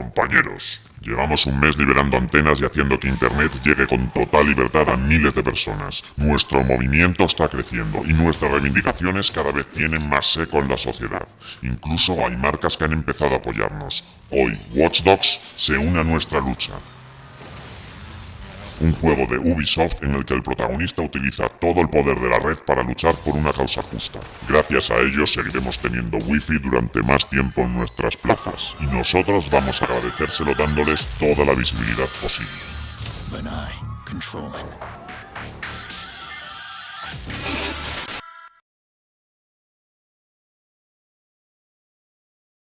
Compañeros, llevamos un mes liberando antenas y haciendo que Internet llegue con total libertad a miles de personas. Nuestro movimiento está creciendo y nuestras reivindicaciones cada vez tienen más seco en la sociedad. Incluso hay marcas que han empezado a apoyarnos. Hoy, Watch Dogs se une a nuestra lucha. Un juego de Ubisoft en el que el protagonista utiliza todo el poder de la red para luchar por una causa justa. Gracias a ello seguiremos teniendo wifi durante más tiempo en nuestras plazas, y nosotros vamos a agradecérselo dándoles toda la visibilidad posible.